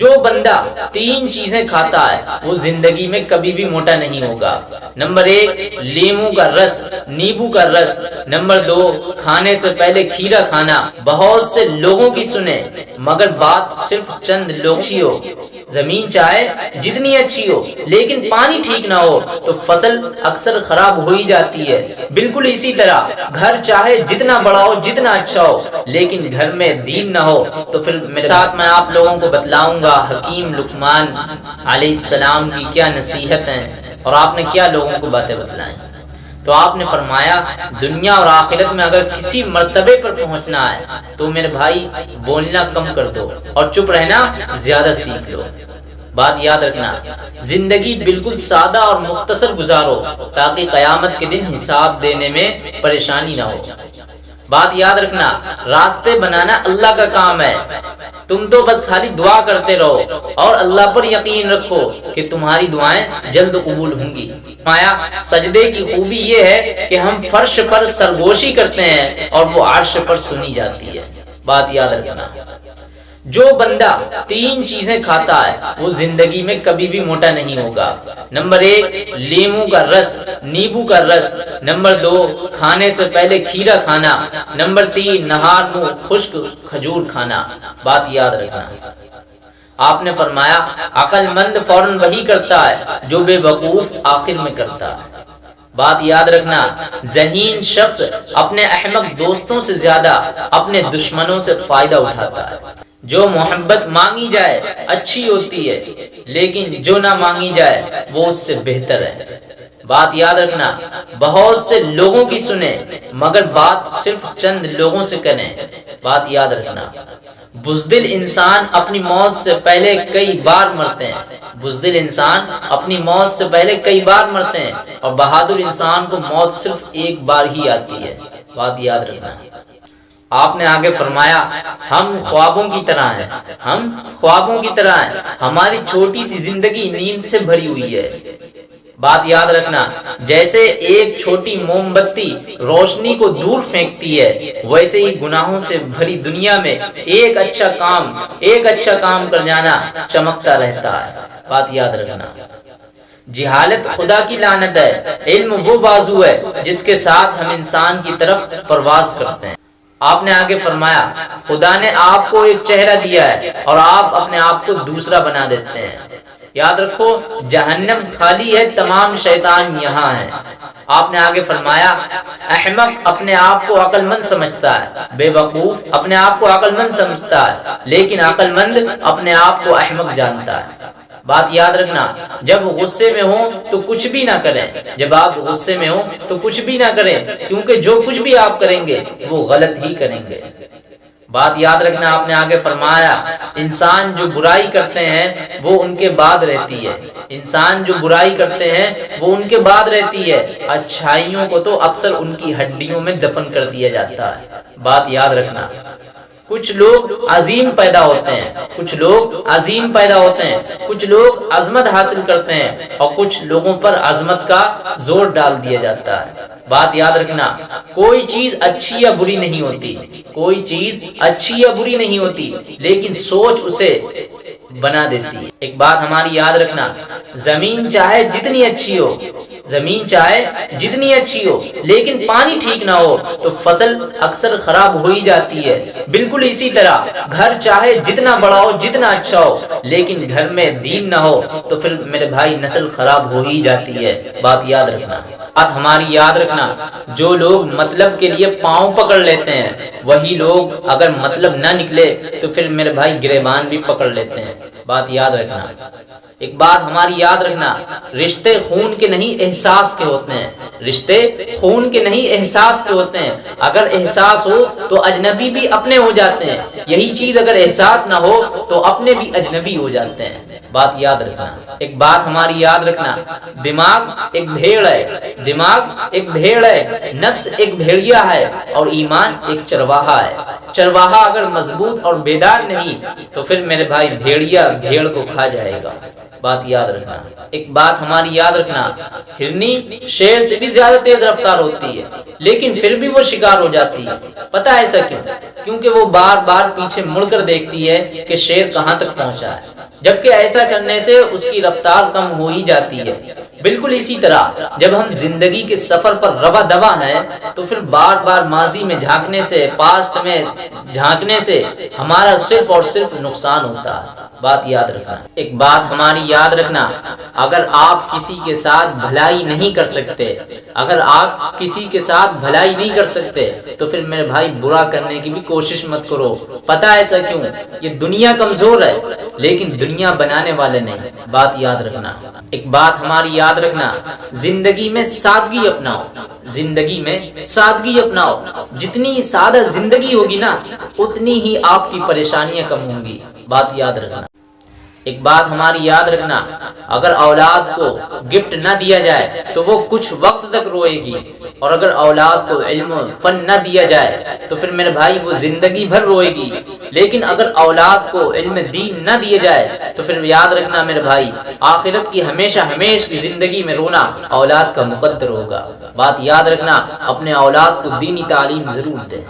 जो बंदा तीन चीज़ें खाता है, वो ज़िंदगी में कभी भी मोटा नहीं होगा। नंबर एक, लेमू का रस, नींबू का रस। नंबर दो, खाने से पहले खीरा खाना। बहुत से लोगों की सुने, मगर बात सिर्फ़ चंद लोग हो। ज़मीन चाहे जितनी अच्छी हो, लेकिन पानी ठीक ना हो तो फ़सल अक्सर खराब हो ही जाती है। बिल्कुल इसी तरह, घर चाहे जितना बड़ा हो, जितना अच्छा हो, लेकिन घर में दीन ना हो तो फिर मेरे साथ मैं आप लोगों को बतलाऊँगा, हकीम लुकमान सलाम की क्या नसीहत है, और आपने क्या लोगों को बातें बतलाई। तो आपने फरमाया, दुनिया और आखिरत में अगर किसी मरतबे पर पहुँचना है तो मेरे भाई, बोलना कम कर दो और चुप रहना ज़्यादा सीख लो। बात याद रखना, ज़िंदगी बिल्कुल सादा और मुख्तसर गुजारो, ताकि कयामत के दिन हिसाब देने में परेशानी ना हो। बात याद रखना, रास्ते बनाना अल्लाह का काम है। तुम तो बस खाली दुआ करते रहो और अल्लाह पर यकीन रखो कि तुम्हारी दुआएँ जल्द कबूल होंगी। माया, सजदे की खूबी ये है कि हम फर्श पर सरगोशी करते हैं और वो आर्श पर सुनी जाती है। बात याद रखना। जो बंदा तीन चीज़ें खाता है, वो ज़िंदगी में कभी भी मोटा नहीं होगा। नंबर एक, लेमू का रस, नींबू का रस। नंबर दो, खाने से पहले खीरा खाना। नंबर तीन, नहार मुँह, खुश्क खजूर खाना। बात याद रखना। आपने फरमाया, अकलमंद फ़ौरन वही करता है जो बेवकूफ़ आखिर में करता है। बात याद रखना, जहीन शख्स अपने अहमक दोस्तों से ज़्यादा अपने दुश्मनों से फ़ायदा उठाता है। जो मोहब्बत मांगी जाए, अच्छी होती है, लेकिन जो ना मांगी जाए, वो उससे बेहतर है। बात याद रखना, बहुत से लोगों की सुने, मगर बात सिर्फ़ चंद लोगों से करें। बात याद रखना, बुजदिल इंसान अपनी मौत से पहले कई बार मरते हैं। बुजदिल इंसान अपनी मौत से पहले कई बार मरते हैं, और बहादुर इंसान को मौत सिर्फ़ एक बार ही आती है। बात याद रखना आपने आगे फरमाया, हम ख्वाबों की तरह हैं। हम ख्वाबों की तरह हैं। हमारी छोटी सी ज़िंदगी नींद से भरी हुई है। बात याद रखना, जैसे एक छोटी मोमबत्ती रोशनी को दूर फेंकती है, वैसे ही गुनाहों से भरी दुनिया में एक अच्छा काम, एक अच्छा काम कर जाना चमकता रहता है। बात याद रखना, जिहालत खुदा की लानत है, इल्म वो बाजू है जिसके साथ हम इंसान की तरफ़ प्रवास करते हैं। आपने आगे फरमाया, खुदा ने आपको एक चेहरा दिया है और आप अपने आप को दूसरा बना देते हैं। याद रखो, जहन्नम खाली है, तमाम शैतान यहाँ है। आपने आगे फरमाया, अहमक अपने आप को अकलमंद समझता है, बेवकूफ़ अपने आप को अकलमंद समझता है, लेकिन अकलमंद अपने आप को अहमक जानता है। बात याद रखना, जब गुस्से में हो तो कुछ भी ना करें। जब आप गुस्से में हो तो कुछ भी ना करें, क्योंकि जो कुछ भी आप करेंगे, वो गलत ही करेंगे। बात याद रखना, आपने आगे फरमाया, इंसान जो बुराई करते हैं, वो उनके बाद रहती है। इंसान जो बुराई करते हैं, वो उनके बाद रहती है। अच्छाइयों को तो अक्सर उनकी हड्डियों में दफन कर दिया जाता है। बात याद रखना कुछ लोग अजीम पैदा होते हैं, कुछ लोग अजीम पैदा होते हैं, कुछ लोग अजमत हासिल करते हैं और कुछ लोगों पर अजमत का ज़ोर डाल दिया जाता है। बात याद रखना, कोई चीज़ अच्छी या बुरी नहीं होती, कोई चीज़ अच्छी या बुरी नहीं होती, लेकिन सोच उसे बना देती है। एक बात हमारी याद रखना, ज़मीन चाहे जितनी अच्छी हो ज़मीन चाहे जितनी अच्छी हो, लेकिन पानी ठीक ना हो तो फ़सल अक्सर खराब हो ही जाती है। बिल्कुल इसी तरह, घर चाहे जितना बड़ा हो, जितना अच्छा हो, लेकिन घर में दीन ना हो तो फिर मेरे भाई नस्ल खराब हो ही जाती है। बात याद रखना। बात हमारी याद रखना, जो लोग मतलब के लिए पाँव पकड़ लेते हैं, वही लोग अगर मतलब ना निकले तो फिर मेरे भाई गिरेबान भी पकड़ लेते हैं। बात याद रखना। एक बात हमारी याद रखना, रिश्ते खून के नहीं एहसास के होते हैं। रिश्ते खून के नहीं एहसास के होते हैं। अगर एहसास हो तो अजनबी भी अपने हो जाते हैं। यही चीज़ अगर एहसास ना हो तो अपने भी अजनबी हो जाते हैं। बात याद रखना। एक बात हमारी याद रखना, दिमाग एक भेड़ है। दिमाग एक भेड़ है, नफ्स एक भेड़िया है और ईमान एक चरवाहा है। चरवाहा अगर मज़बूत और बेदार नहीं तो फिर मेरे भाई भेड़िया भेड़ को खा जाएगा। बात याद रखना। एक बात हमारी याद रखना, हिरनी शेर से भी ज़्यादा तेज रफ्तार होती है, लेकिन फिर भी वो शिकार हो जाती है। पता है ऐसा क्यों? क्योंकि वो बार बार पीछे मुड़कर देखती है कि शेर कहाँ तक पहुँचा है। जबकि ऐसा करने से उसकी रफ्तार कम हो ही जाती है। बिल्कुल इसी तरह, जब हम ज़िंदगी के सफ़र पर रवा दवा हैं तो फिर बार बार माजी में झांकने से, पास्ट में झांकने से, हमारा सिर्फ़ और सिर्फ़ नुकसान होता है। बात याद रखना। एक बात हमारी याद रखना, अगर आप किसी के साथ भलाई नहीं कर सकते, अगर आप किसी के साथ भलाई नहीं कर सकते तो फिर मेरे भाई बुरा करने की भी कोशिश मत करो। पता ऐसा क्यों? ये दुनिया कमज़ोर है, लेकिन दुनिया बनाने वाले नहीं। बात याद रखना। एक बात हमारी याद रखना, ज़िंदगी में सादगी अपनाओ। ज़िंदगी में सादगी अपनाओ। जितनी सादा ज़िंदगी होगी ना, उतनी ही आपकी परेशानियाँ कम होंगी। बात याद रखना। एक बात हमारी याद रखना, अगर औलाद को गिफ्ट न दिया जाए तो वो कुछ वक्त तक रोएगी। और अगर औलाद को इल्म फन न दिया जाए तो फिर मेरे भाई वो ज़िंदगी भर रोएगी। लेकिन अगर औलाद को इल्म दीन न दिया जाए तो फिर याद रखना मेरे भाई, आखिरत की हमेशा हमेशा की ज़िंदगी में रोना औलाद का मुकद्दर होगा। बात याद रखना, अपने औलाद को दीनी तालीम ज़रूर दें।